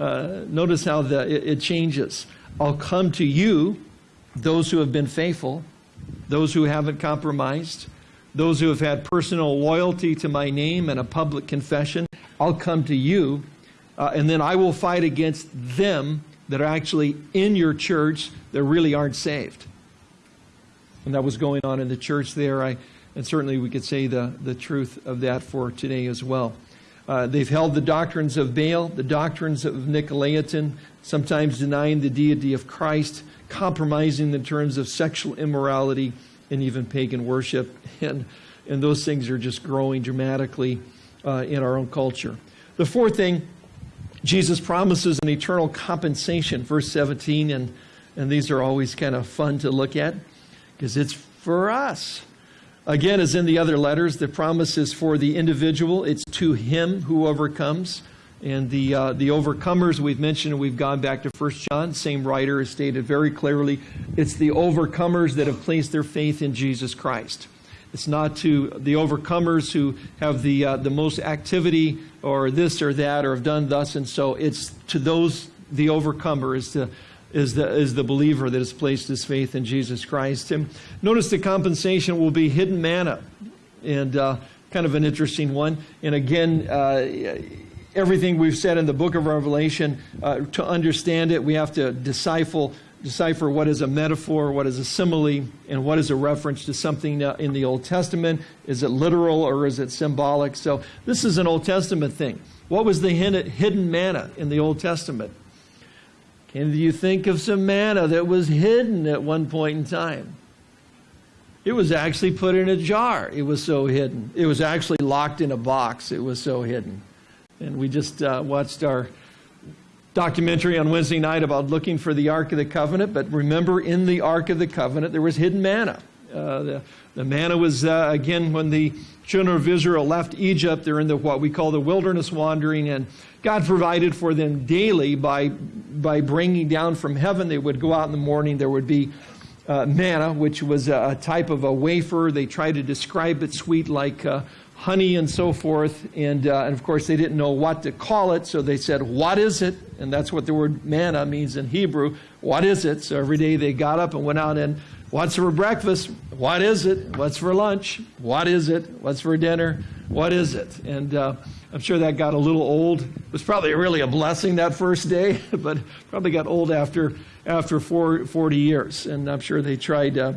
Uh, notice how the, it, it changes. I'll come to you those who have been faithful, those who haven't compromised, those who have had personal loyalty to my name and a public confession, I'll come to you, uh, and then I will fight against them that are actually in your church that really aren't saved. And that was going on in the church there. I, and certainly we could say the, the truth of that for today as well. Uh, they've held the doctrines of Baal, the doctrines of Nicolaitan, sometimes denying the deity of Christ compromising in terms of sexual immorality and even pagan worship. And, and those things are just growing dramatically uh, in our own culture. The fourth thing, Jesus promises an eternal compensation, verse 17, and, and these are always kind of fun to look at because it's for us. Again, as in the other letters, the promise is for the individual, it's to him who overcomes. And the, uh, the overcomers we've mentioned, we've gone back to 1 John, same writer has stated very clearly, it's the overcomers that have placed their faith in Jesus Christ. It's not to the overcomers who have the, uh, the most activity or this or that or have done thus and so. It's to those, the overcomer is, to, is, the, is the believer that has placed his faith in Jesus Christ. And notice the compensation will be hidden manna. And uh, kind of an interesting one. And again, uh, everything we've said in the book of Revelation, uh, to understand it, we have to decipher, decipher what is a metaphor, what is a simile, and what is a reference to something in the Old Testament. Is it literal or is it symbolic? So this is an Old Testament thing. What was the hidden manna in the Old Testament? Can you think of some manna that was hidden at one point in time? It was actually put in a jar. It was so hidden. It was actually locked in a box. It was so hidden. And we just uh, watched our documentary on Wednesday night about looking for the Ark of the Covenant. But remember, in the Ark of the Covenant, there was hidden manna. Uh, the, the, manna was, uh, again, when the children of Israel left Egypt, they're in the, what we call the wilderness wandering, and God provided for them daily by, by bringing down from heaven. They would go out in the morning, there would be uh, manna, which was a, a, type of a wafer. They try to describe it sweet like uh, honey and so forth. And, uh, and of course, they didn't know what to call it, so they said, What is it? And that's what the word manna means in Hebrew. What is it? So every day they got up and went out and, What's for breakfast? What is it? What's for lunch? What is it? What's for dinner? What is it? And uh, I'm sure that got a little old. It was probably really a blessing that first day, but probably got old after after four, 40 years. And I'm sure they tried uh,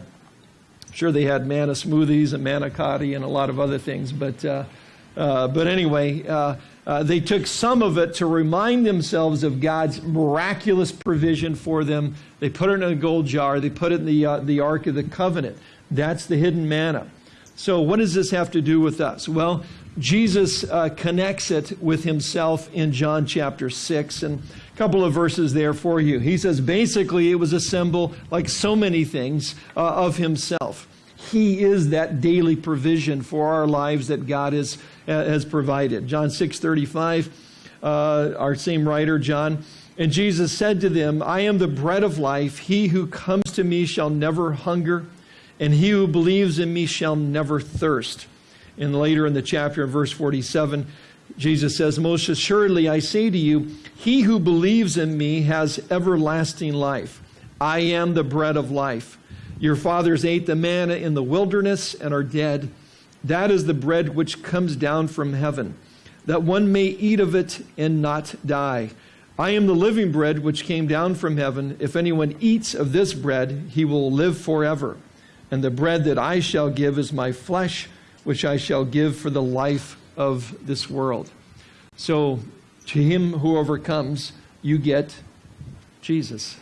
sure they had manna smoothies and manicotti and a lot of other things, but uh, uh, but anyway, uh, uh, they took some of it to remind themselves of God's miraculous provision for them. They put it in a gold jar. They put it in the uh, the Ark of the Covenant. That's the hidden manna. So, what does this have to do with us? Well, Jesus uh, connects it with himself in John chapter 6. And couple of verses there for you. He says basically it was a symbol, like so many things, uh, of himself. He is that daily provision for our lives that God has, uh, has provided. John 6 35, uh, our same writer, John. And Jesus said to them, I am the bread of life. He who comes to me shall never hunger, and he who believes in me shall never thirst. And later in the chapter, in verse 47, Jesus says, Most assuredly I say to you, he who believes in me has everlasting life. I am the bread of life. Your fathers ate the manna in the wilderness and are dead. That is the bread which comes down from heaven, that one may eat of it and not die. I am the living bread which came down from heaven. If anyone eats of this bread, he will live forever. And the bread that I shall give is my flesh which I shall give for the life of this world. So, to him who overcomes, you get Jesus.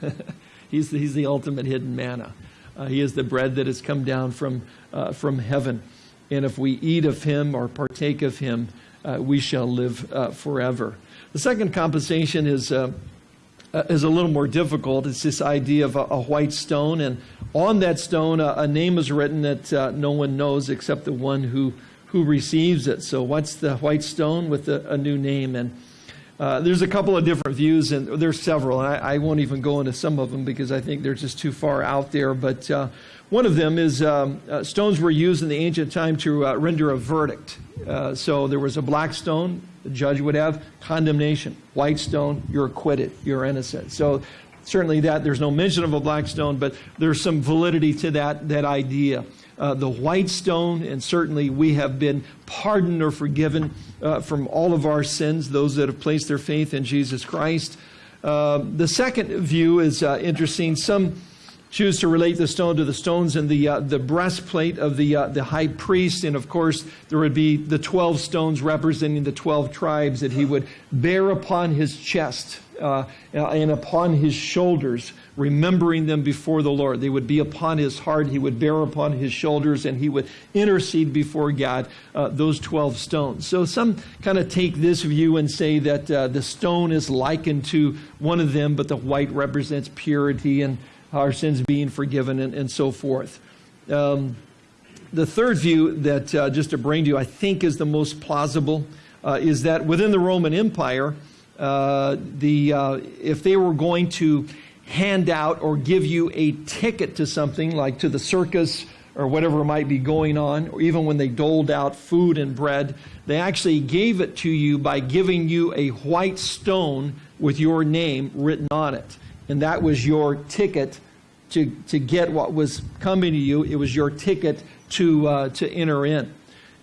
he's, the, he's the ultimate hidden manna. Uh, he is the bread that has come down from, uh, from heaven. And if we eat of him or partake of him, uh, we shall live uh, forever. The second compensation is uh, uh, is a little more difficult. It's this idea of a, a white stone, and on that stone, a, a name is written that no one knows except the one who who receives it. So, what's the white stone with a, a new name? And uh, there's a couple of different views, and there's several. And I, I, won't even go into some of them because I think they're just too far out there. But uh, one of them is um, uh, stones were used in the ancient time to uh, render a verdict. Uh, so there was a black stone, the judge would have condemnation. White stone, you're acquitted, you're innocent. So certainly that there's no mention of a black stone, but there's some validity to that that idea. Uh, the white stone, and certainly we have been pardoned or forgiven uh, from all of our sins, those that have placed their faith in Jesus Christ. Uh, the second view is uh, interesting. Some choose to relate the stone to the stones in the, uh, the breastplate of the, uh, the high priest. And of course, there would be the 12 stones representing the 12 tribes that he would bear upon his chest uh, and upon his shoulders, remembering them before the Lord. They would be upon his heart, he would bear upon his shoulders, and he would intercede before God uh, those 12 stones. So some kind of take this view and say that uh, the stone is likened to one of them, but the white represents purity and our sins being forgiven, and, and so forth. Um, the third view that, uh, just to bring to you, I think is the most plausible, uh, is that within the Roman Empire, uh, the, uh, if they were going to hand out or give you a ticket to something, like to the circus or whatever might be going on, or even when they doled out food and bread, they actually gave it to you by giving you a white stone with your name written on it and that was your ticket to, to get what was coming to you. It was your ticket to, uh, to enter in.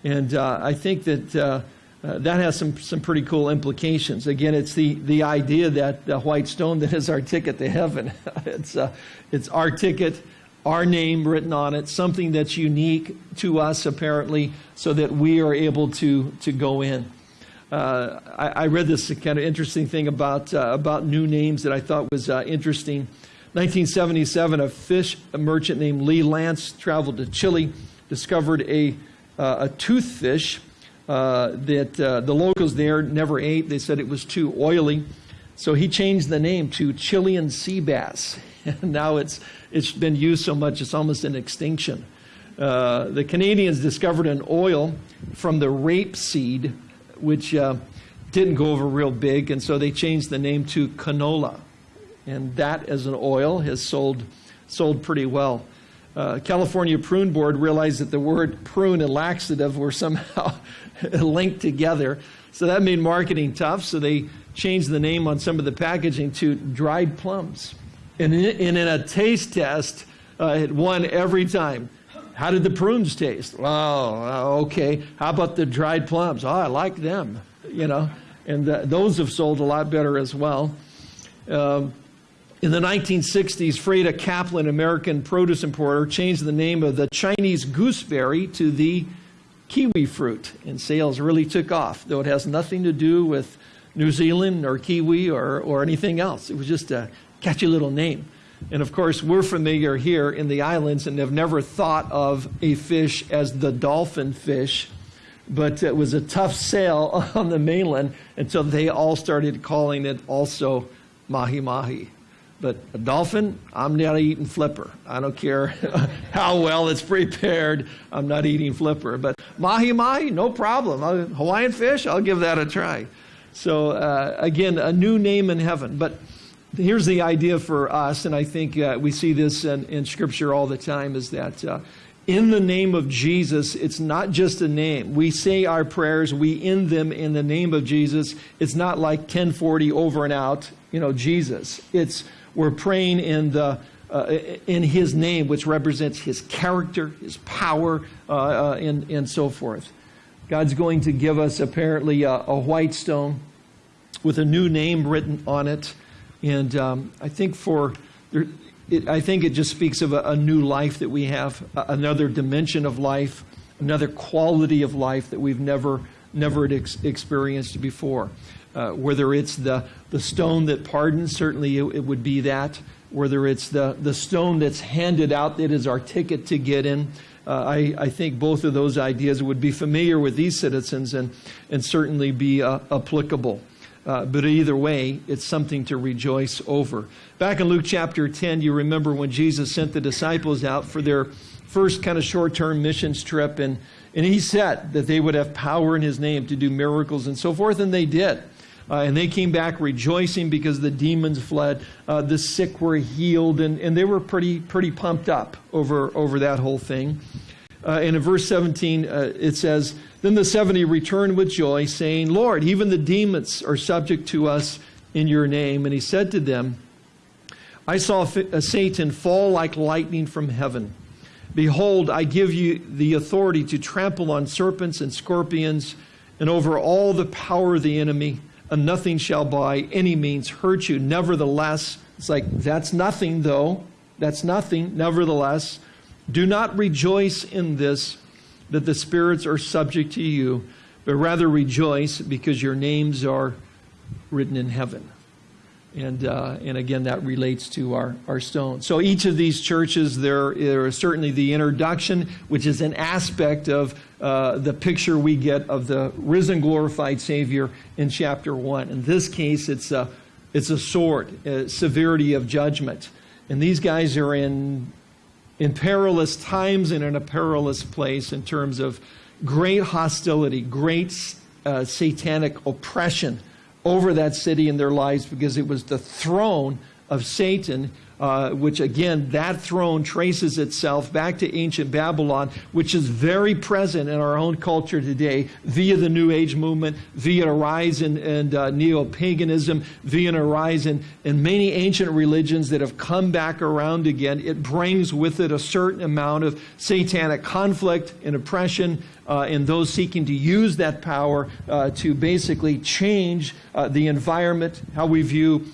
And uh, I think that uh, uh that has some, some pretty cool implications. Again, it's the, the idea that the white stone that is our ticket to heaven. it's, uh, it's our ticket, our name written on it, something that's unique to us, apparently, so that we are able to, to go in. Uh, I, I, read this kind of interesting thing about, uh, about new names that I thought was uh, interesting. 1977, a fish merchant named Lee Lantz traveled to Chile, discovered a, uh, a toothfish uh, that uh, the locals there never ate. They said it was too oily. So he changed the name to Chilean sea bass. And now it's, it's been used so much it's almost in extinction. the Canadians discovered an oil from the rapeseed which uh, didn't go over real big, and so they changed the name to canola. And that, as an oil, has sold, sold pretty well. Uh, California Prune Board realized that the word prune and laxative were somehow linked together. So that made marketing tough, so they changed the name on some of the packaging to dried plums. And in, and in a taste test, uh, it won every time. How did the prunes taste? Oh, okay. How about the dried plums? Oh, I like them, you know. And the, those have sold a lot better as well. Um, in the 1960s, Frieda Caplan, American produce importer, changed the name of the Chinese gooseberry to the kiwi fruit, and sales really took off, though it has nothing to do with New Zealand or kiwi or, or anything else. It was just a catchy little name. And of course, we're familiar here in the islands and have never thought of a fish as the dolphin fish. but it was a tough sale on the mainland until they all started calling it also mahi mahi. But a dolphin, I'm not eating flipper. I don't care how well it's prepared. I'm not eating flipper. But mahi mahi, no problem. Hawaiian fish, I'll give that a try. So uh, again, a new name in heaven. But here's the idea for us, and I think uh, we see this in, in, Scripture all the time, is that uh, in the name of Jesus, it's not just a name. We say our prayers, we end them in the name of Jesus. It's not like 1040 over and out, you know, Jesus. It's we're praying in the uh, in His name, which represents His character, His power, uh, uh, and and so forth. God's going to give us apparently a, a white stone with a new name written on it, and um, I think for it, I think it just speaks of a, a new life that we have, another dimension of life, another quality of life that we've never never ex- experienced before. Uh, whether it's the, the stone that pardons, certainly it, it, would be that. Whether it's the, the stone that's handed out that is our ticket to get in. Uh, I, I think both of those ideas would be familiar with these citizens and, and certainly be uh, applicable. Uh, but either way, it's something to rejoice over. Back in Luke chapter 10, you remember when Jesus sent the disciples out for their first kind of short term missions trip, and, and he said that they would have power in his name to do miracles and so forth, and they did. Uh, and they came back rejoicing because the demons fled. Uh, the sick were healed, and, and they were pretty, pretty pumped up over, over that whole thing. Uh, and in verse 17, uh, it says, Then the 70 returned with joy, saying, Lord, even the demons are subject to us in your name. And he said to them, I saw uh, Satan fall like lightning from heaven. Behold, I give you the authority to trample on serpents and scorpions and over all the power of the enemy and nothing shall by any means hurt you. Nevertheless, it's like, that's nothing though. That's nothing. Nevertheless, do not rejoice in this, that the spirits are subject to you, but rather rejoice because your names are written in heaven. And, uh, and again, that relates to our, our stone. So each of these churches, there, there is certainly the introduction, which is an aspect of uh, the picture we get of the risen, glorified Savior in chapter 1. In this case, it's a, it's a sword, a severity of judgment. And these guys are in, in perilous times and in a perilous place in terms of great hostility, great uh, satanic oppression over that city in their lives because it was the throne of Satan, uh, which again, that throne traces itself back to ancient Babylon, which is very present in our own culture today via the New Age movement, via a rise in, in uh, neo paganism, via a rise in, in many ancient religions that have come back around again. It brings with it a certain amount of satanic conflict and oppression uh, and those seeking to use that power uh, to basically change uh, the environment, how we view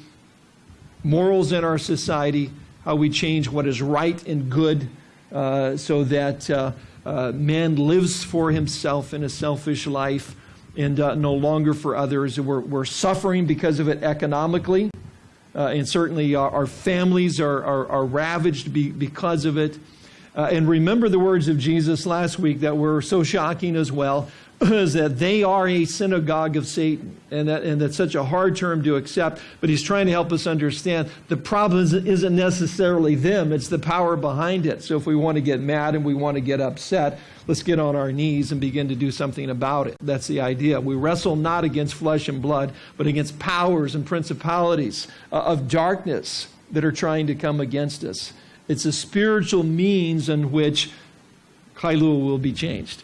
morals in our society, how we change what is right and good uh, so that uh, uh, man lives for himself in a selfish life and no longer for others. We're, we're suffering because of it economically. and certainly our, our families are, are, are ravaged be, because of it. Uh, and remember the words of Jesus last week that were so shocking as well is that they are a synagogue of Satan. And, that, and that's such a hard term to accept, but he's trying to help us understand the problem isn't necessarily them, it's the power behind it. So if we want to get mad and we want to get upset, let's get on our knees and begin to do something about it. That's the idea. We wrestle not against flesh and blood, but against powers and principalities uh, of darkness that are trying to come against us. It's a spiritual means in which Kailua will be changed.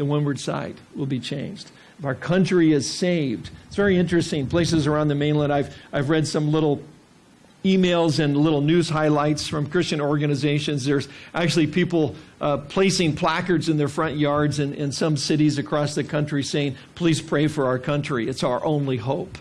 The windward side will be changed. If our country is saved, it's very interesting. Places around the mainland, I've, I've read some little emails and little news highlights from Christian organizations. There's actually people uh, placing placards in their front yards in, in some cities across the country saying, please pray for our country. It's our only hope.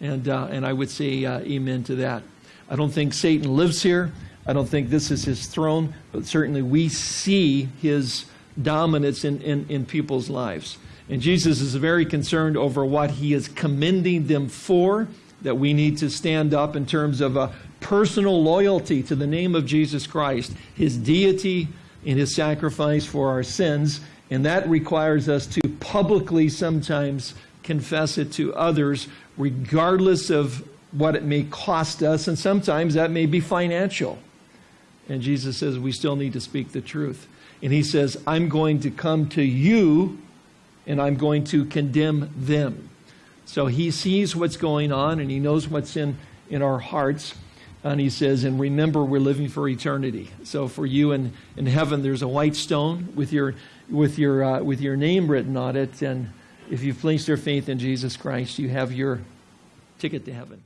And, uh, and I would say uh, amen to that. I don't think Satan lives here. I don't think this is his throne, but certainly we see his dominance in, in, in people's lives. And Jesus is very concerned over what he is commending them for, that we need to stand up in terms of a personal loyalty to the name of Jesus Christ, his deity, and his sacrifice for our sins, And that requires us to publicly sometimes confess it to others, regardless of what it may cost us. And sometimes that may be financial. And Jesus says we still need to speak the truth. And he says, I'm going to come to you and I'm going to condemn them. So he sees what's going on and he knows what's in, in our hearts. And he says, and remember, we're living for eternity. So for you in, in heaven, there's a white stone with your, with, your, uh, with your name written on it. And if you've placed your faith in Jesus Christ, you have your ticket to heaven.